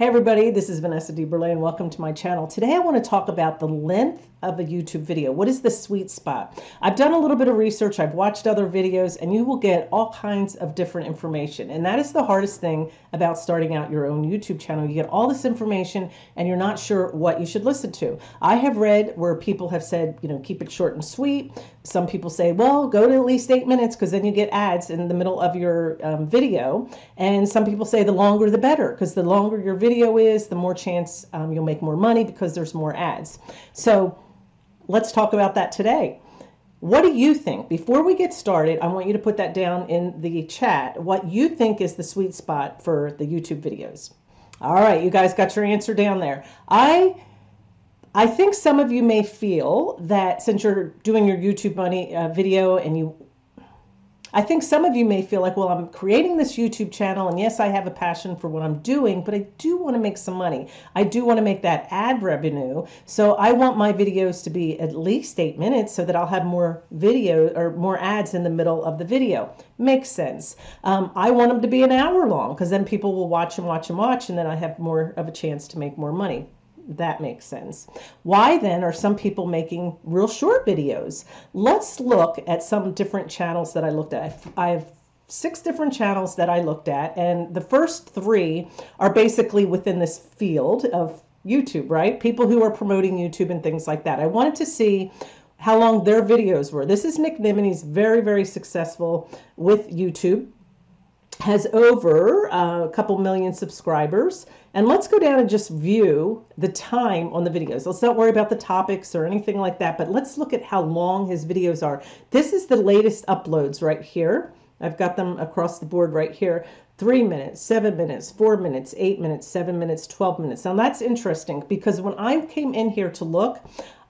Hey everybody, this is Vanessa DeBurle and welcome to my channel. Today I want to talk about the length of a YouTube video. What is the sweet spot? I've done a little bit of research, I've watched other videos, and you will get all kinds of different information. And that is the hardest thing about starting out your own YouTube channel. You get all this information and you're not sure what you should listen to. I have read where people have said, you know, keep it short and sweet. Some people say, well, go to at least eight minutes because then you get ads in the middle of your um, video. And some people say the longer the better because the longer your video is, the more chance um, you'll make more money because there's more ads. So let's talk about that today. What do you think? Before we get started, I want you to put that down in the chat. What you think is the sweet spot for the YouTube videos. All right, you guys got your answer down there. I I think some of you may feel that since you're doing your YouTube money uh, video and you I think some of you may feel like, well, I'm creating this YouTube channel, and yes, I have a passion for what I'm doing, but I do want to make some money. I do want to make that ad revenue. So I want my videos to be at least eight minutes so that I'll have more video or more ads in the middle of the video. Makes sense. Um, I want them to be an hour long because then people will watch and watch and watch, and then I have more of a chance to make more money that makes sense. Why then are some people making real short videos? Let's look at some different channels that I looked at. I have six different channels that I looked at, and the first three are basically within this field of YouTube, right? People who are promoting YouTube and things like that. I wanted to see how long their videos were. This is Nick Nimmin. He's very, very successful with YouTube has over uh, a couple million subscribers. And let's go down and just view the time on the videos. Let's not worry about the topics or anything like that, but let's look at how long his videos are. This is the latest uploads right here. I've got them across the board right here. Three minutes, seven minutes, four minutes, eight minutes, seven minutes, 12 minutes. Now that's interesting because when I came in here to look,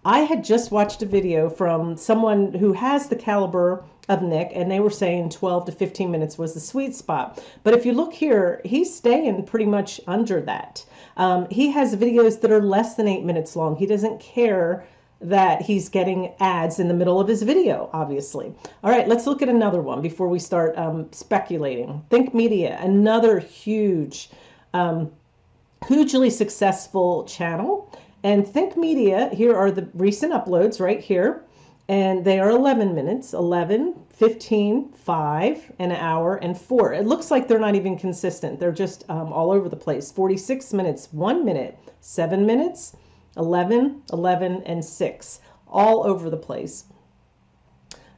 I had just watched a video from someone who has the caliber of Nick, and they were saying 12 to 15 minutes was the sweet spot. But if you look here, he's staying pretty much under that. Um, he has videos that are less than eight minutes long. He doesn't care that he's getting ads in the middle of his video, obviously. All right, let's look at another one before we start um, speculating. Think Media, another huge, um, hugely successful channel. And Think Media, here are the recent uploads right here. And they are 11 minutes 11 15 5 an hour and 4 it looks like they're not even consistent. They're just um, all over the place. 46 minutes 1 minute 7 minutes 11 11 and 6 all over the place.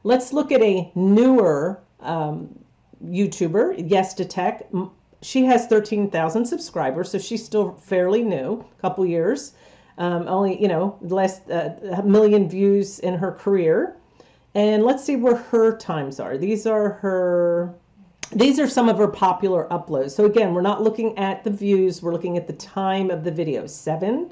Let's look at a newer um, youtuber yes to tech she has 13,000 subscribers so she's still fairly new a couple years um, only, you know, less uh, a million views in her career. And let's see where her times are. These are her, these are some of her popular uploads. So again, we're not looking at the views, we're looking at the time of the video. Seven,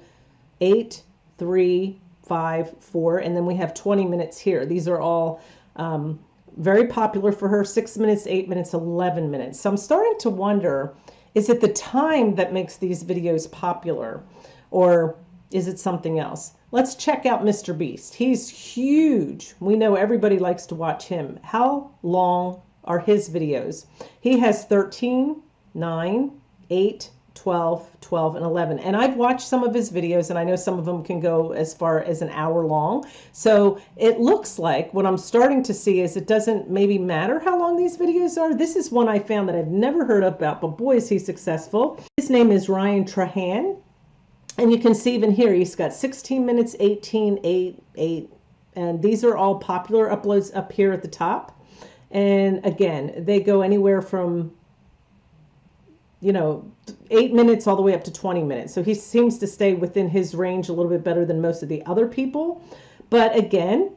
eight, three, five, four, and then we have 20 minutes here. These are all um, very popular for her, six minutes, eight minutes, 11 minutes. So I'm starting to wonder, is it the time that makes these videos popular? Or is it something else? Let's check out Mr. Beast. He's huge. We know everybody likes to watch him. How long are his videos? He has 13, 9, 8, 12, 12, and 11. And I've watched some of his videos, and I know some of them can go as far as an hour long. So it looks like what I'm starting to see is it doesn't maybe matter how long these videos are. This is one I found that I've never heard about, but boy, is he successful. His name is Ryan Trahan. And you can see even here, he's got 16 minutes, 18, 8, 8. And these are all popular uploads up here at the top. And again, they go anywhere from, you know, 8 minutes all the way up to 20 minutes. So he seems to stay within his range a little bit better than most of the other people. But again,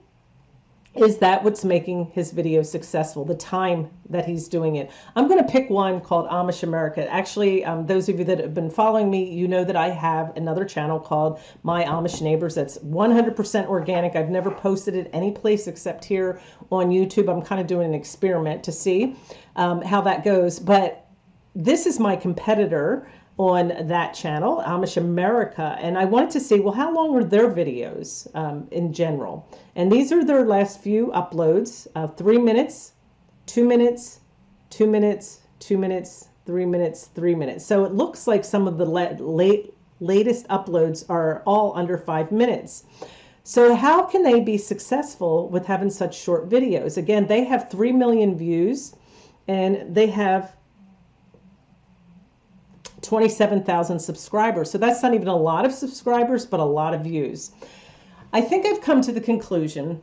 is that what's making his video successful the time that he's doing it. I'm going to pick one called amish america. Actually um, those of you that have been following me you know that i have another channel called my amish neighbors that's 100% organic. I've never posted it any place except here on youtube. I'm kind of doing an experiment to see um, how that goes. But this is my competitor on that channel, Amish America, and I wanted to see, well, how long were their videos um, in general? And these are their last few uploads, uh, three minutes, two minutes, two minutes, two minutes, three minutes, three minutes. So it looks like some of the late, latest uploads are all under five minutes. So how can they be successful with having such short videos? Again, they have 3 million views and they have 27,000 subscribers. So that's not even a lot of subscribers, but a lot of views. I think I've come to the conclusion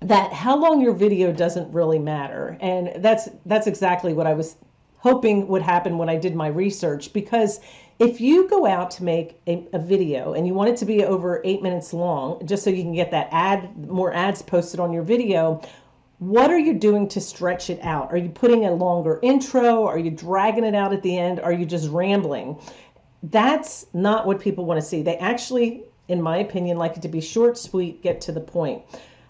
that how long your video doesn't really matter. And that's that's exactly what I was hoping would happen when I did my research because if you go out to make a, a, video and you want it to be over eight minutes long, just so you can get that ad, more ads posted on your video, what are you doing to stretch it out? Are you putting a longer intro? Are you dragging it out at the end? Are you just rambling? That's not what people want to see. They actually, in my opinion, like it to be short, sweet, get to the point.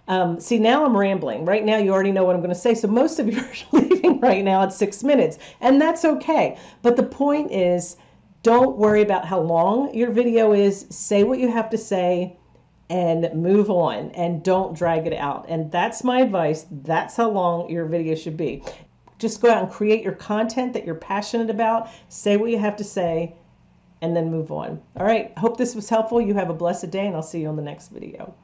Um, see, now I'm rambling. Right now, you already know what I'm going to say. So most of you are leaving right now at six minutes, and that's okay. But the point is, don't worry about how long your video is. Say what you have to say and move on and don't drag it out. And that's my advice. That's how long your video should be. Just go out and create your content that you're passionate about. Say what you have to say and then move on. All right. Hope this was helpful. You have a blessed day and I'll see you on the next video.